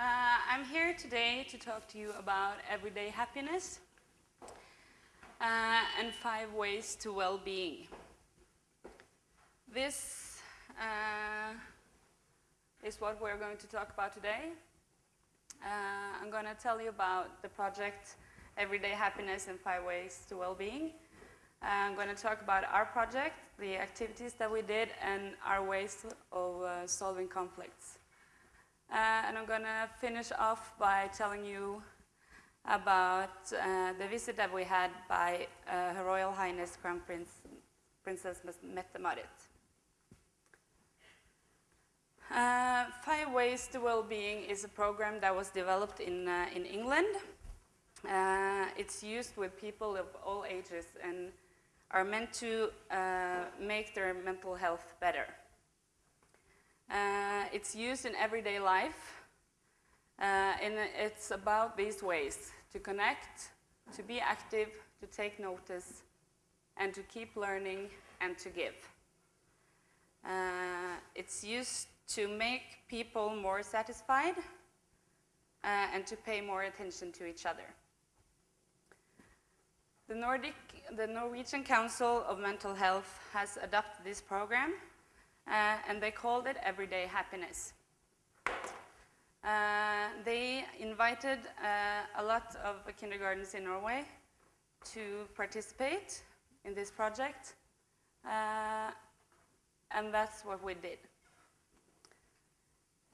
Uh, I'm here today to talk to you about everyday happiness uh, and five ways to well-being. This uh, is what we're going to talk about today. Uh, I'm going to tell you about the project Everyday Happiness and Five Ways to Well-being. Uh, I'm going to talk about our project, the activities that we did, and our ways of uh, solving conflicts. Uh, and I'm going to finish off by telling you about uh, the visit that we had by uh, Her Royal Highness Crown Prince, Princess Mette-Marit. Uh, Five Ways to Wellbeing is a program that was developed in, uh, in England. Uh, it's used with people of all ages and are meant to make their mental health better. Uh, it's used in everyday life, uh, and it's about these ways, to connect, to be active, to take notice, and to keep learning and to give. it's used to make people more satisfied uh, and to pay more attention to each other. The, Nordic, the Norwegian Council of Mental Health has adopted this program uh, and they called it Everyday Happiness. Uh, they invited uh, a lot of kindergartens in Norway to participate in this project uh, and that's what we did.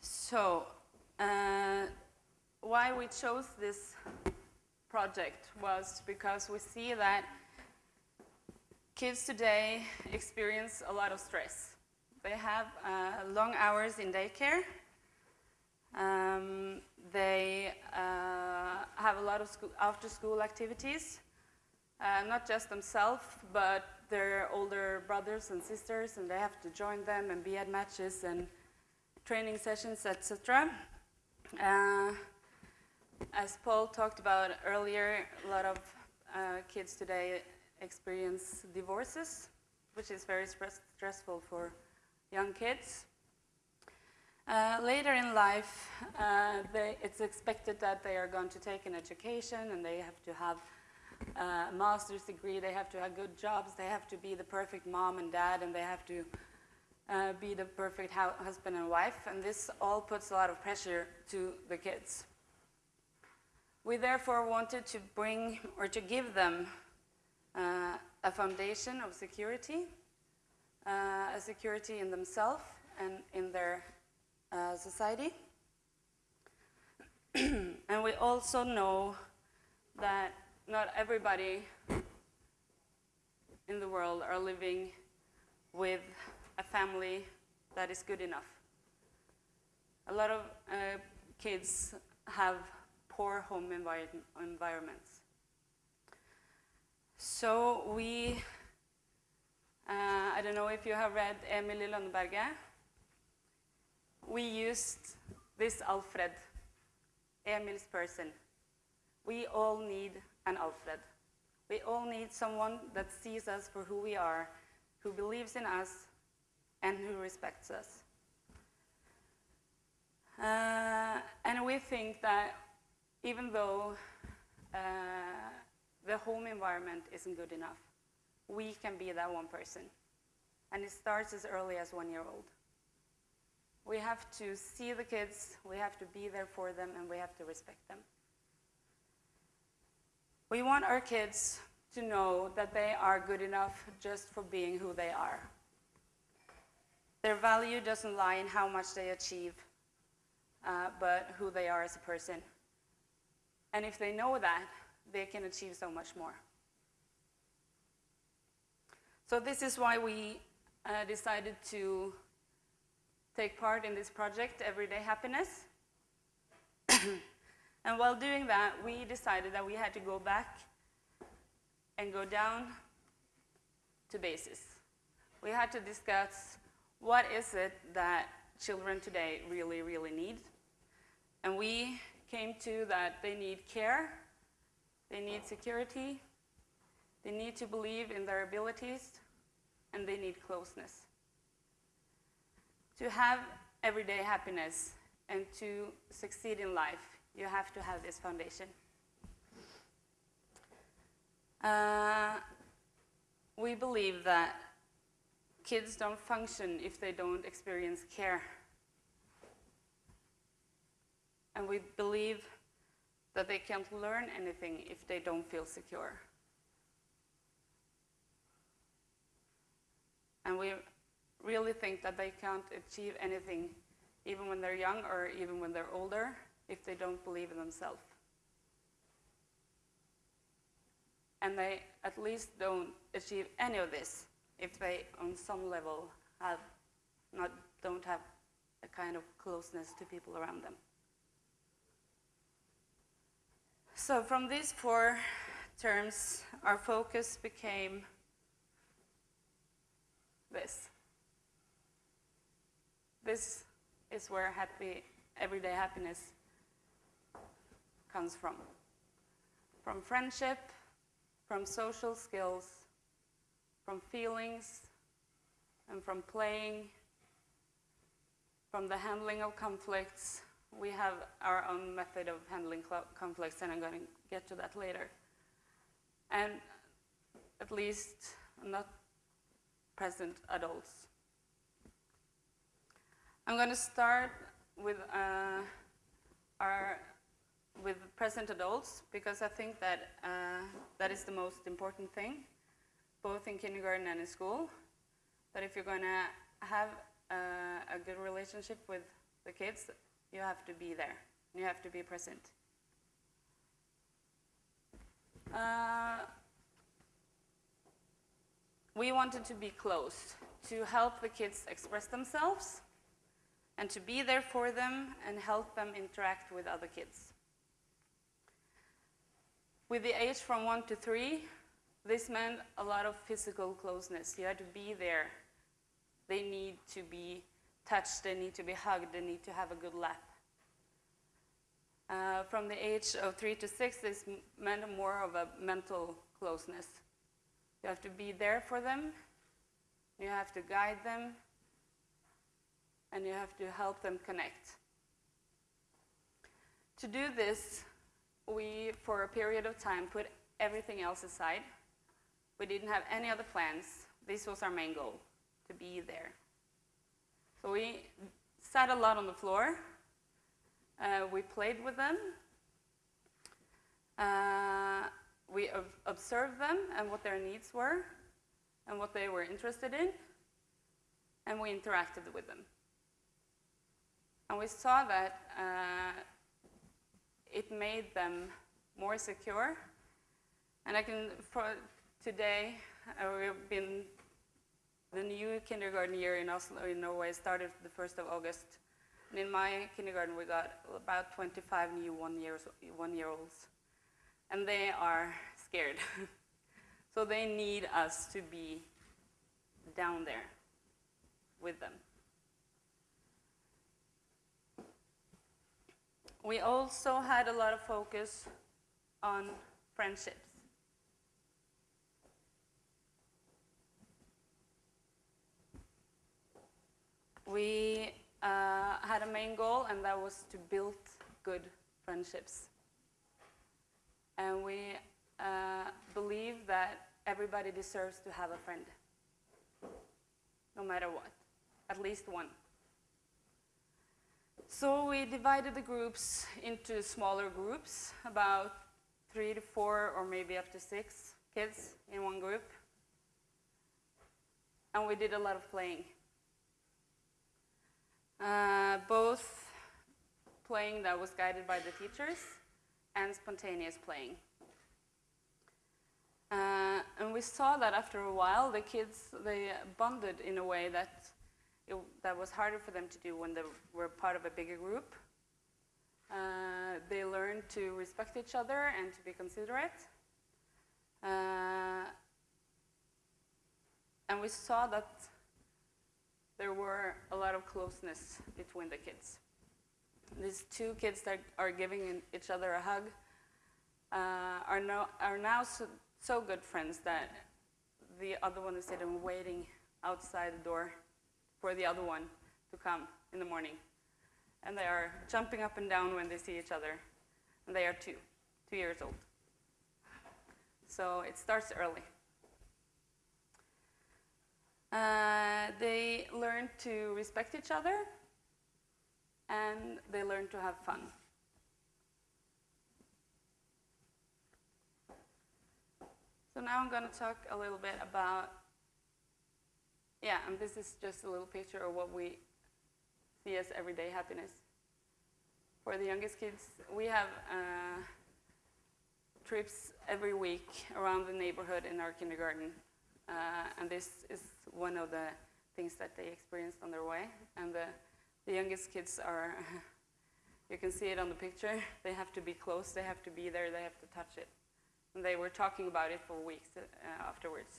So, uh, why we chose this project was because we see that kids today experience a lot of stress. They have uh, long hours in daycare. Um, they uh, have a lot of school, after-school activities, uh, not just themselves, but their older brothers and sisters, and they have to join them and be at matches and training sessions, etc. Uh, as Paul talked about earlier, a lot of uh, kids today experience divorces, which is very stress stressful for young kids. Uh, later in life, uh, they, it's expected that they are going to take an education and they have to have a master's degree, they have to have good jobs, they have to be the perfect mom and dad, and they have to uh, be the perfect husband and wife, and this all puts a lot of pressure to the kids. We therefore wanted to bring or to give them uh, a foundation of security, a security in themselves and in their uh, society. and we also know that not everybody in the world are living with a family that is good enough. A lot of uh, kids have poor home envir environments. So we, uh, I don't know if you have read Emil i Lønneberget. We used this Alfred, Emil's person. We all need an Alfred. We all need someone that sees us for who we are, who believes in us, and who respects us. Uh, and we think that even though uh, the home environment isn't good enough, we can be that one person. And it starts as early as one year old. We have to see the kids, we have to be there for them, and we have to respect them. We want our kids to know that they are good enough just for being who they are. Their value doesn't lie in how much they achieve, uh, but who they are as a person. And if they know that, they can achieve so much more. So this is why we uh, decided to take part in this project, Everyday Happiness. and while doing that, we decided that we had to go back and go down to basis. We had to discuss what is it that children today really, really need? And we came to that they need care, they need security, they need to believe in their abilities, and they need closeness. To have everyday happiness And to succeed in life, you have to have this foundation. Uh, we believe that kids don't function if they don't experience care. And we believe that they can't learn anything if they don't feel secure. And we really think that they can't achieve anything, even when they're young or even when they're older, if they don't believe in themselves. And they at least don't achieve any of this if they, on some level, have not, don't have a kind of closeness to people around them. So from these four terms, our focus became this. This is where happy, everyday happiness comes from. From friendship, from social skills, from feelings, and from playing, from the handling of conflicts. We have our own method of handling conflicts, and I'm going to get to that later. And at least not present adults. I'm going to start with uh, our with present adults because I think that uh, that is the most important thing, both in kindergarten and in school. That if you're going to have uh, a good relationship with the kids, you have to be there. You have to be present. We wanted to be close, to help the kids express themselves, and to be there for them and help them interact with other kids. With the age from one to three, this meant a lot of physical closeness. You had to be there. They need to be touched, they need to be hugged, they need to have a good lap. Uh, from the age of three to six, this meant more of a mental closeness. You have to be there for them, you have to guide them, and you have to help them connect. To do this, we, for a period of time, put everything else aside. We didn't have any other plans. This was our main goal, to be there. So we sat a lot on the floor. Uh, we played with them. Uh, we ob observed them and what their needs were and what they were interested in, and we interacted with them. And we saw that uh, it made them more secure. And I can, for today, uh, we've been, the new kindergarten year in Oslo, in Norway, started the 1st of August. And in my kindergarten, we got about 25 new one-year-olds. One year olds and they are scared. so they need us to be down there with them. We also had a lot of focus on friendships. We uh, had a main goal, and that was to build good friendships. And we uh, believe that everybody deserves to have a friend, no matter what, at least one. So we divided the groups into smaller groups, about three to four or maybe up to six kids in one group. And we did a lot of playing. Uh, both playing that was guided by the teachers and spontaneous playing. Uh, and we saw that after a while, the kids, they bonded in a way that, it, that was harder for them to do when they were part of a bigger group. Uh, they learned to respect each other and to be considerate. Uh, and we saw that there were a lot of closeness between the kids. These two kids that are giving each other a hug uh, are, no, are now so, so, good friends that the other one is sitting waiting outside the door for the other one to come in the morning. and they are jumping up and down when they see each other. And they are two, two years old. So it starts early. Uh, they learn to respect each other and they learn to have fun. So now I'm going to talk a little bit about, yeah, and this is just a little picture of what we see as everyday happiness. For the youngest kids, we have uh, trips every week around the neighborhood in our kindergarten. Uh, and this is one of the things that they experienced on their way. And the, the youngest kids are, you can see it on the picture, they have to be close, they have to be there, they have to touch it. And they were talking about it for weeks uh, afterwards.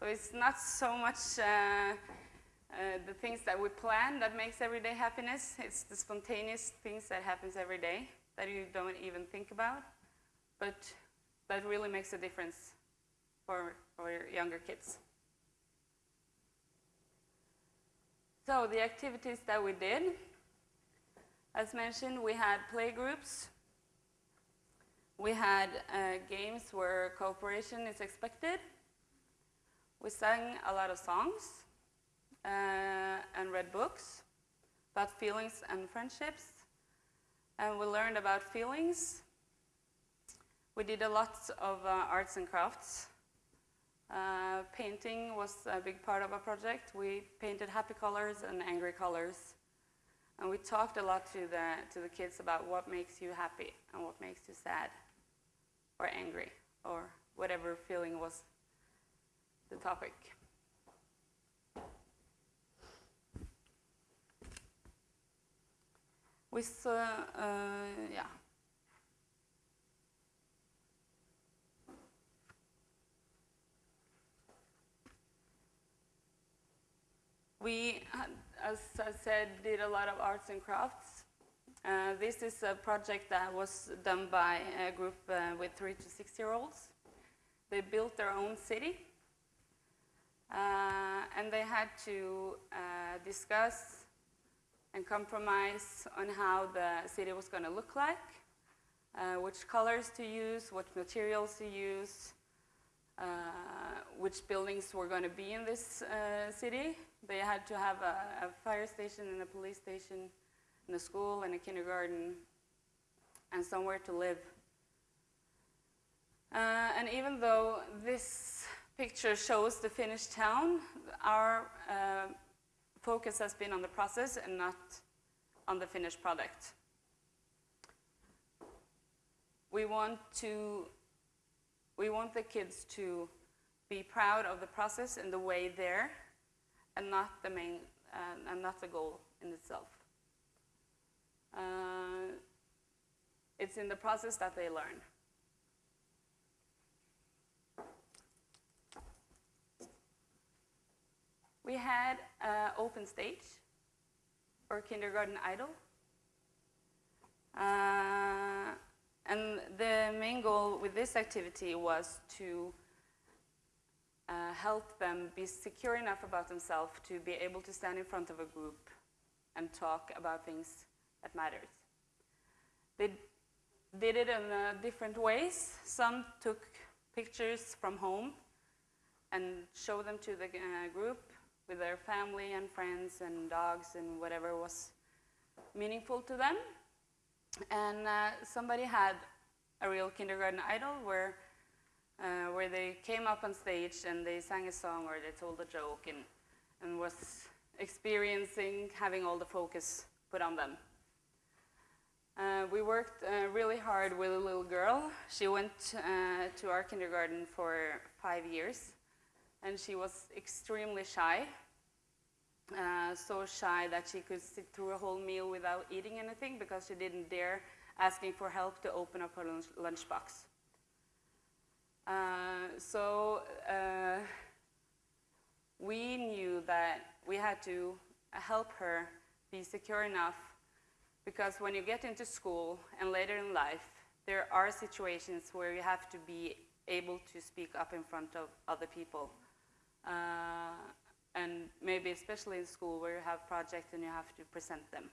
So it's not so much uh, uh, the things that we plan that makes everyday happiness. It's the spontaneous things that happens every day that you don't even think about, but that really makes a difference for, for younger kids. So the activities that we did, as mentioned, we had play groups. We had uh, games where cooperation is expected. We sang a lot of songs uh, and read books about feelings and friendships. And we learned about feelings. We did a lot of uh, arts and crafts. Uh, painting was a big part of our project. We painted happy colors and angry colors. And we talked a lot to the, to the kids about what makes you happy and what makes you sad or angry or whatever feeling was the topic. We saw, uh, yeah. We, as I said, did a lot of arts and crafts. Uh, this is a project that was done by a group uh, with three to six year olds. They built their own city uh, and they had to uh, discuss and compromise on how the city was going to look like, uh, which colors to use, what materials to use, uh, which buildings were going to be in this city. They had to have a, a, fire station and a police station and a school and a kindergarten and somewhere to live. Uh, and even though this picture shows the finished town, our uh, focus has been on the process and not on the finished product. We want to, we want the kids to be proud of the process and the way there and not the main, uh, and not the goal in itself. Uh, it's in the process that they learn. We had an open stage or Kindergarten Idol. Uh, and the main goal with this activity was to uh, help them be secure enough about themselves to be able to stand in front of a group and talk about things that matters. They did it in uh, different ways. Some took pictures from home and showed them to the uh, group with their family and friends and dogs and whatever was meaningful to them. And uh, somebody had a real kindergarten idol where, uh, where they came up on stage and they sang a song or they told a joke and, and was experiencing having all the focus put on them. Uh, we worked uh, really hard with a little girl. She went uh, to our kindergarten for five years and she was extremely shy. Uh, so shy that she could sit through a whole meal without eating anything because she didn't dare asking for help to open up her lunch lunchbox. Uh, so uh, we knew that we had to help her be secure enough because when you get into school and later in life, there are situations where you have to be able to speak up in front of other people. Uh, and maybe especially in school where you have projects and you have to present them.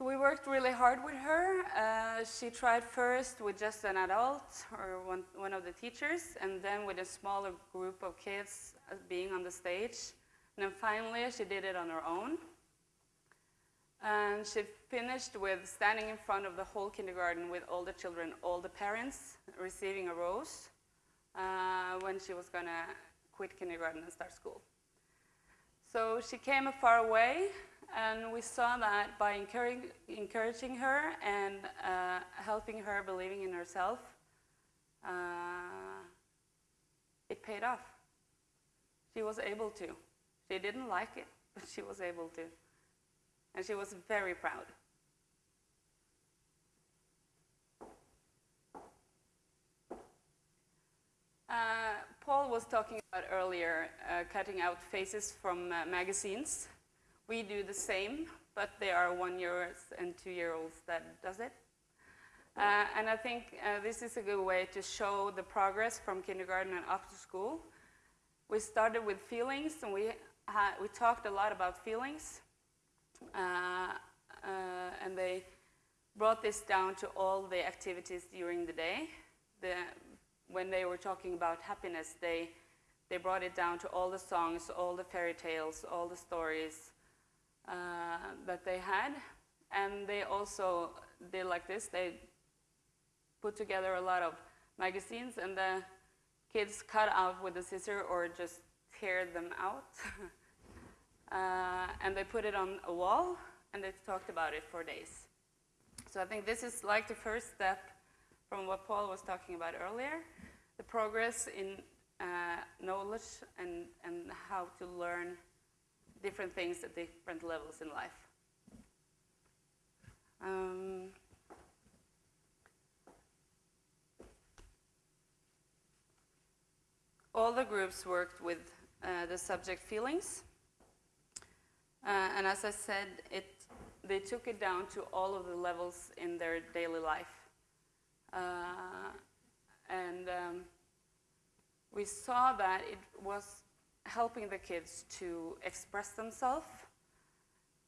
So we worked really hard with her. Uh, she tried first with just an adult or one, one of the teachers, and then with a smaller group of kids uh, being on the stage. And then finally, she did it on her own. And she finished with standing in front of the whole kindergarten with all the children, all the parents, receiving a rose uh, when she was going to quit kindergarten and start school. So she came a far way, and we saw that by encouraging, encouraging her and uh, helping her believing in herself, uh, it paid off. She was able to. She didn't like it, but she was able to. And she was very proud. Uh, Paul was talking about earlier uh, cutting out faces from uh, magazines. We do the same, but there are one-year-olds and two-year-olds that does it. Uh, and I think uh, this is a good way to show the progress from kindergarten and up to school. We started with feelings, and we, we talked a lot about feelings. Uh, and they brought this down to all the activities during the day. The, when they were talking about happiness, they, they brought it down to all the songs, all the fairy tales, all the stories, uh, that they had. And they also did like this. They put together a lot of magazines and the kids cut out with a scissor or just tear them out. uh, and they put it on a wall and they talked about it for days. So I think this is like the first step from what Paul was talking about earlier, the progress in uh, knowledge and, and how to learn different things at different levels in life. Um, all the groups worked with uh, the subject feelings. Uh, and as I said, it, they took it down to all of the levels in their daily life. Uh, and um, we saw that it was helping the kids to express themselves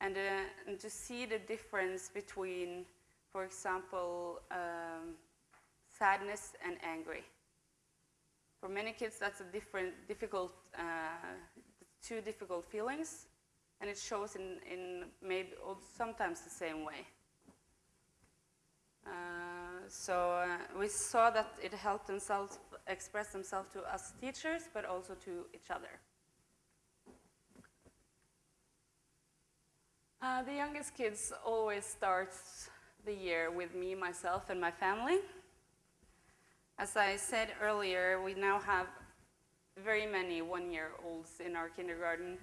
and, uh, and, to see the difference between, for example, um, sadness and angry. For many kids, that's a different, difficult, uh, two difficult feelings, and it shows in, in maybe sometimes the same way. Uh, so uh, we saw that it helped themselves express themselves to us teachers, but also to each other. Uh, the youngest kids always starts the year with me, myself, and my family. As I said earlier, we now have very many one-year-olds in our kindergarten,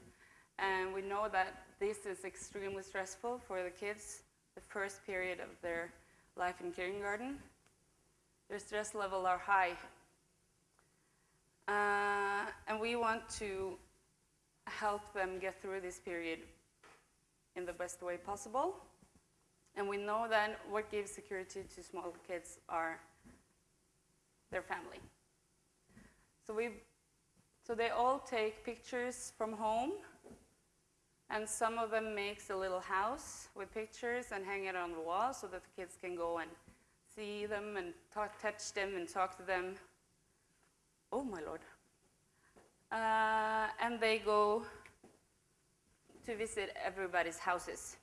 and we know that this is extremely stressful for the kids, the first period of their life in kindergarten. Their stress level are high. Uh, and we want to help them get through this period in the best way possible. And we know then what gives security to small kids are their family. So, we, so they all take pictures from home and some of them makes a little house with pictures and hang it on the wall so that the kids can go and see them and talk, touch them and talk to them. Oh my lord. Uh, and they go to visit everybody's houses.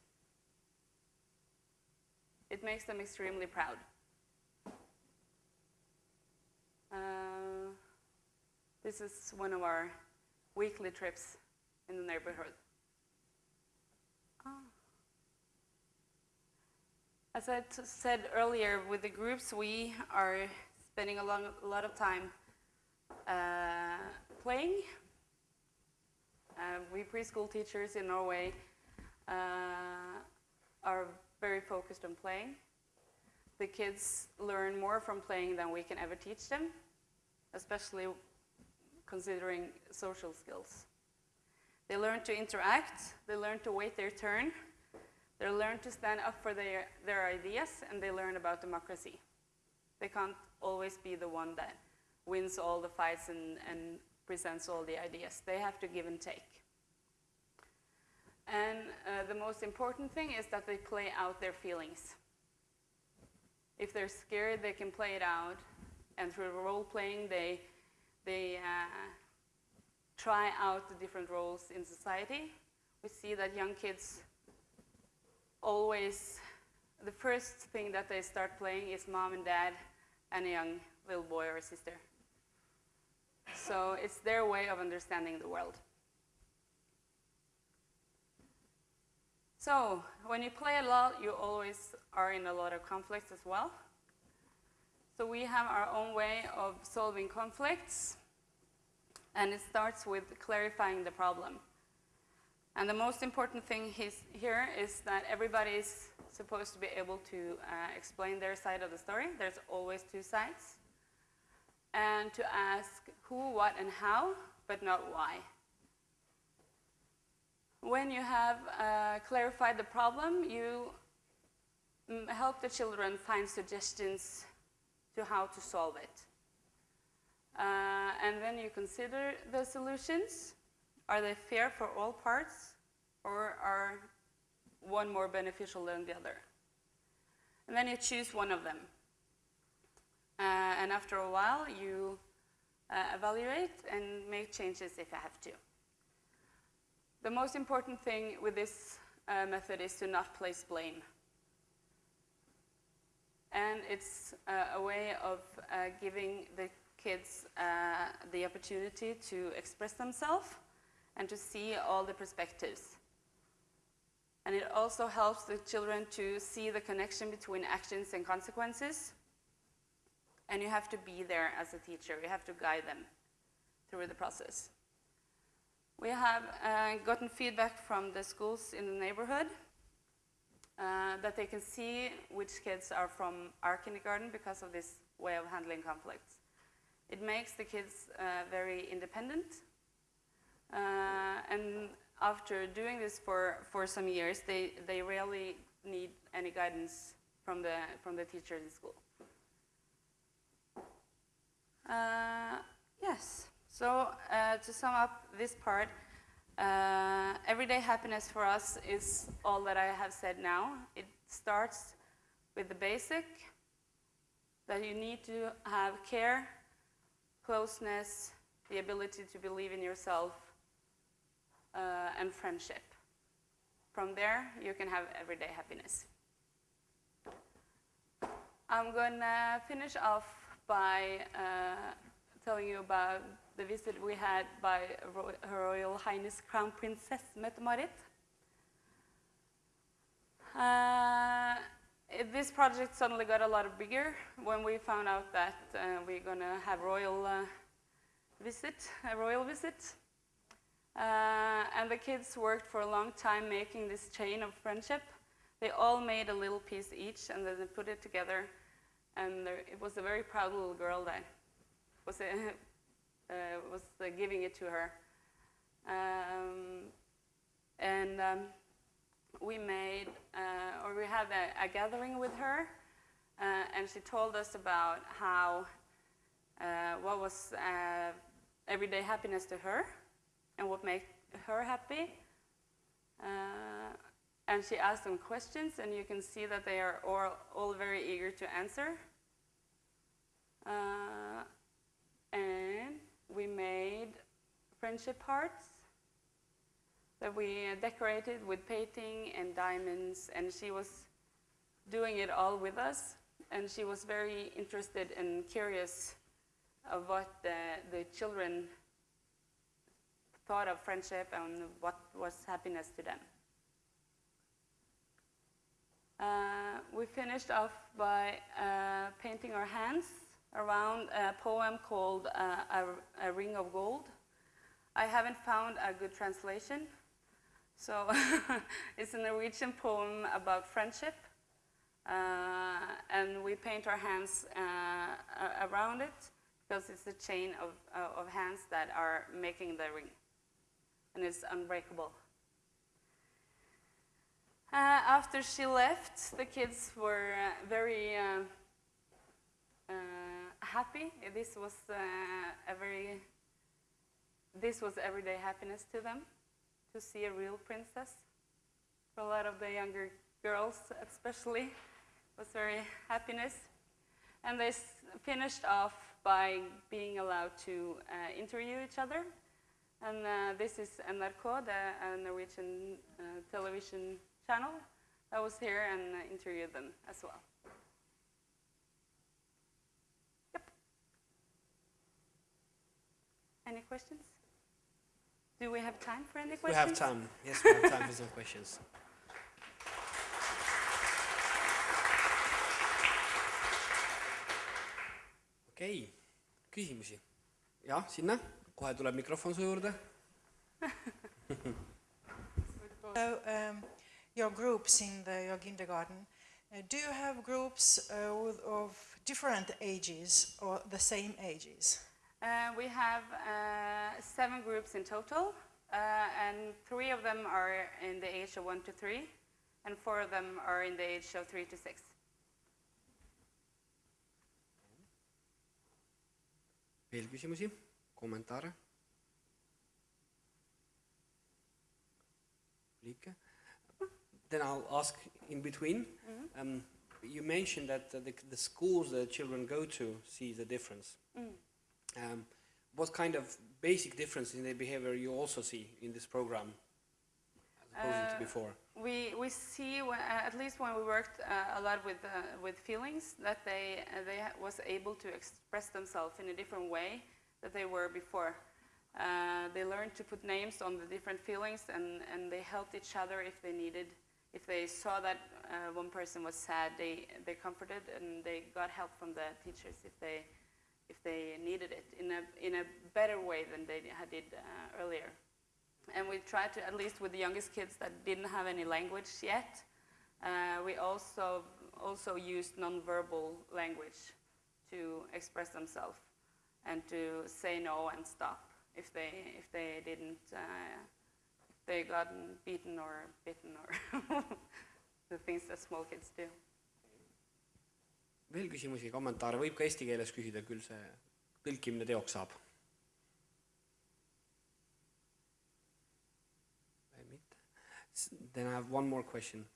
It makes them extremely proud. Uh, this is one of our weekly trips in the neighborhood. As I said earlier, with the groups, we are spending a, long, a lot of time uh, playing. Uh, we preschool teachers in Norway uh, are very focused on playing. The kids learn more from playing than we can ever teach them, especially considering social skills. They learn to interact, they learn to wait their turn, they learn to stand up for their, their ideas, and they learn about democracy. They can't always be the one that wins all the fights and, and presents all the ideas. They have to give and take. And uh, the most important thing is that they play out their feelings. If they're scared, they can play it out. And through role playing, they, they uh, try out the different roles in society. We see that young kids always, the first thing that they start playing is mom and dad and a young little boy or sister. So it's their way of understanding the world. So when you play a lot, you always are in a lot of conflicts as well. So we have our own way of solving conflicts, and it starts with clarifying the problem. And the most important thing here is that everybody is supposed to be able to uh, explain their side of the story. There's always two sides. And to ask who, what, and how, but not why. When you have uh, clarified the problem, you mm, help the children find suggestions to how to solve it. Uh, and then you consider the solutions. Are they fair for all parts, or are one more beneficial than the other? And then you choose one of them. Uh, and after a while, you uh, evaluate and make changes if you have to. The most important thing with this uh, method is to not place blame. And it's uh, a way of uh, giving the kids uh, the opportunity to express themselves and to see all the perspectives. And it also helps the children to see the connection between actions and consequences. And you have to be there as a teacher. You have to guide them through the process. We have uh, gotten feedback from the schools in the neighborhood uh, that they can see which kids are from our kindergarten because of this way of handling conflicts. It makes the kids uh, very independent. Uh, and after doing this for, for some years, they, they rarely need any guidance from the, from the teacher in school. Uh, yes. So uh, to sum up this part, uh, everyday happiness for us is all that I have said now. It starts with the basic, that you need to have care, closeness, the ability to believe in yourself, uh, and friendship. From there, you can have everyday happiness. I'm going to finish off by uh, telling you about the visit we had by Her Royal Highness Crown Princess Mette-Marit. Uh, this project suddenly got a lot bigger when we found out that uh, we're going to have royal uh, visit, a royal visit. Uh, and the kids worked for a long time making this chain of friendship. They all made a little piece each and then they put it together. And there, it was a very proud little girl that was uh, was uh, giving it to her. Um, and um, we made, uh, or we had a, a, gathering with her, and she told us about how, what was everyday happiness to her, and what made her happy. Uh, and she asked them questions, and you can see that they are all, all very eager to answer. Uh, and we made friendship hearts that we decorated with painting and diamonds, and she was doing it all with us. And she was very interested and curious of what the, the children thought of friendship and what was happiness to them. Uh, we finished off by uh, painting our hands around a poem called uh, a, a, Ring of Gold. I haven't found a good translation. So it's a Norwegian poem about friendship. Uh, and we paint our hands uh, around it because it's a chain of, uh, of hands that are making the ring. And it's unbreakable. Uh, after she left, the kids were uh, very happy. This was uh, a very, this was everyday happiness to them, to see a real princess for a lot of the younger girls, especially. Was very happiness. And they finished off by being allowed to uh, interview each other. And uh, this is NRK, the uh, Norwegian uh, television channel, that was here and interviewed them as well. Any questions? Do we have time for any questions? We questions? have time. Yes, we have time for some questions. okei okay., küsimusi? jah, sinna, kohe tuleb mikrofon su juurde. So, um, your groups in the, your kindergarten, uh, do you have groups uh, with, of different ages or the same ages? Uh, we have uh, seven groups in total, uh, and three of them are in the age of one to three, and four of them are in the age of three to six. veel küsimusi, kommentaare? Liike? Then I'll ask in between um, you mentioned that uh, the, the schools the children go to see the difference. Um, what kind of basic difference in their behavior you also see in this program as opposed to Uh, before? We, we see, when, uh, at least when we worked uh, a lot with, uh, with feelings, that they, uh, they was able to express themselves in a different way that they were before. Uh, they learned to put names on the different feelings and, and they helped each other if they needed. If they saw that uh, one person was sad, they, they comforted and they got help from the teachers if they, if they needed it in a, in a better way than they had did uh, earlier. And we tried to, at least with the youngest kids that didn't have any language yet, uh, we also, also used nonverbal language to express themselves and to say no and stop if they, if they didn't, uh, they gotten beaten or bitten or the things that small kids do. Veel küsimusi, kommentaare, võib ka eesti keeles küsida, küll see tõlkimine teoks saab. Then I have one more question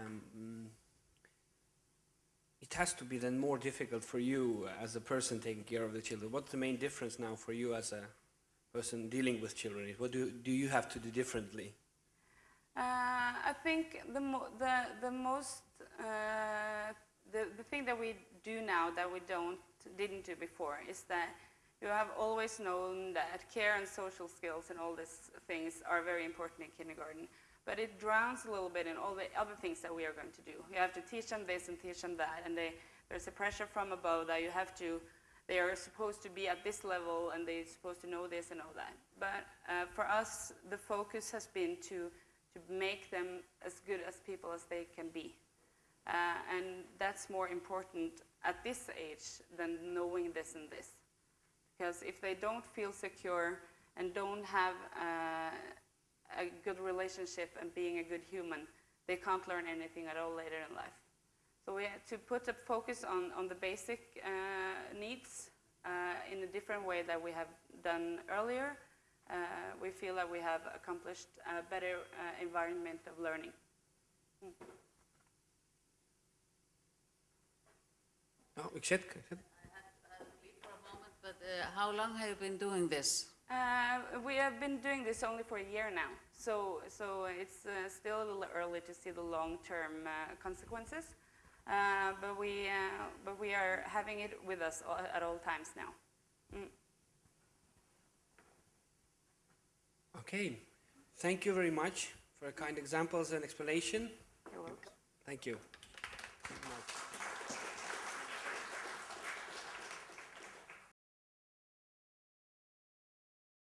um, mm, it has to be then more difficult for you as a person taking care of the children. What's the main difference now for you as a person dealing with children? What do, do you have to do differently? Uh, I think the, the, the most, uh, the, the thing that we do now that we don't, didn't do before is that you have always known that care and social skills and all these things are very important in kindergarten. But it drowns a little bit in all the other things that we are going to do. You have to teach them this and teach them that, and they, there's a pressure from above that you have to, they are supposed to be at this level and they're supposed to know this and all that. But uh, for us, the focus has been to, to make them as good as people as they can be. Uh, and that's more important at this age than knowing this and this. Because if they don't feel secure and don't have uh, a good relationship and being a good human, they can't learn anything at all later in life. So we have to put a focus on, on the basic uh, needs uh, in a different way that we have done earlier. Uh, we feel that we have accomplished a better uh, environment of learning. No üks hetk, üks hetk. Leave for a moment, but uh, how long have you been doing this? Uh, we have been doing this only for a year now, so, so it's uh, still a little early to see the long-term uh, consequences. Uh, but, we, uh, but we are having it with us all, at all times now. Mm. Okay, thank you very much for kind examples and explanation. You're welcome. Thank you. Thank you much.